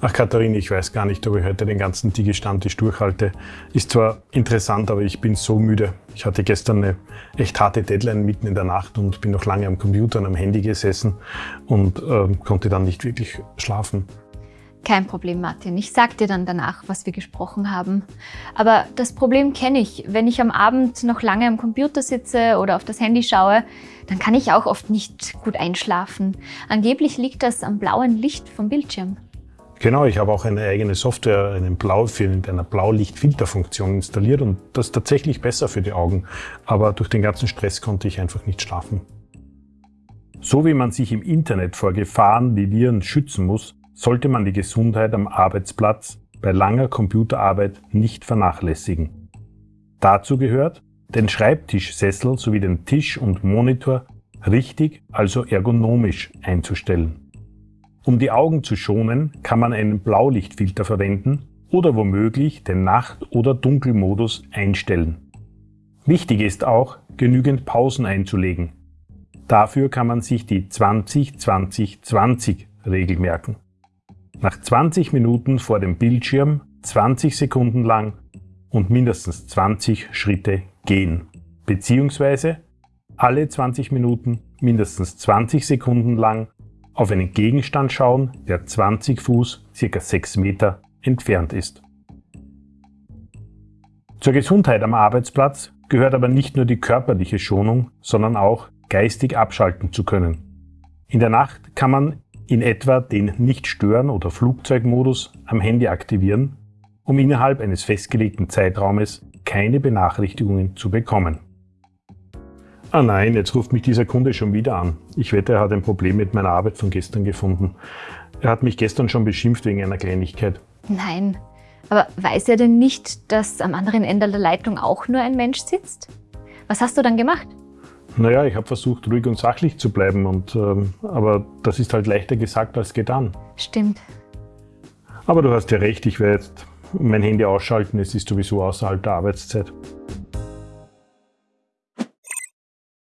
Ach Katharine, ich weiß gar nicht, ob ich heute den ganzen Digi-Stammtisch durchhalte. Ist zwar interessant, aber ich bin so müde. Ich hatte gestern eine echt harte Deadline mitten in der Nacht und bin noch lange am Computer und am Handy gesessen und äh, konnte dann nicht wirklich schlafen. Kein Problem, Martin. Ich sag dir dann danach, was wir gesprochen haben. Aber das Problem kenne ich. Wenn ich am Abend noch lange am Computer sitze oder auf das Handy schaue, dann kann ich auch oft nicht gut einschlafen. Angeblich liegt das am blauen Licht vom Bildschirm. Genau, ich habe auch eine eigene Software, einen Blaufilm mit einer Blaulichtfilterfunktion installiert und das ist tatsächlich besser für die Augen. Aber durch den ganzen Stress konnte ich einfach nicht schlafen. So wie man sich im Internet vor Gefahren wie Viren schützen muss, sollte man die Gesundheit am Arbeitsplatz bei langer Computerarbeit nicht vernachlässigen. Dazu gehört, den Schreibtischsessel sowie den Tisch und Monitor richtig, also ergonomisch einzustellen. Um die Augen zu schonen, kann man einen Blaulichtfilter verwenden oder womöglich den Nacht- oder Dunkelmodus einstellen. Wichtig ist auch, genügend Pausen einzulegen. Dafür kann man sich die 20-20-20-Regel merken. Nach 20 Minuten vor dem Bildschirm 20 Sekunden lang und mindestens 20 Schritte gehen, beziehungsweise alle 20 Minuten mindestens 20 Sekunden lang auf einen Gegenstand schauen, der 20 Fuß, ca. 6 Meter entfernt ist. Zur Gesundheit am Arbeitsplatz gehört aber nicht nur die körperliche Schonung, sondern auch geistig abschalten zu können. In der Nacht kann man in etwa den Nicht-Stören- oder Flugzeugmodus am Handy aktivieren, um innerhalb eines festgelegten Zeitraumes keine Benachrichtigungen zu bekommen. Ah nein, jetzt ruft mich dieser Kunde schon wieder an. Ich wette, er hat ein Problem mit meiner Arbeit von gestern gefunden. Er hat mich gestern schon beschimpft wegen einer Kleinigkeit. Nein, aber weiß er denn nicht, dass am anderen Ende der Leitung auch nur ein Mensch sitzt? Was hast du dann gemacht? Naja, ich habe versucht, ruhig und sachlich zu bleiben, und, ähm, aber das ist halt leichter gesagt als getan. Stimmt. Aber du hast ja recht, ich werde jetzt mein Handy ausschalten, es ist sowieso außerhalb der Arbeitszeit.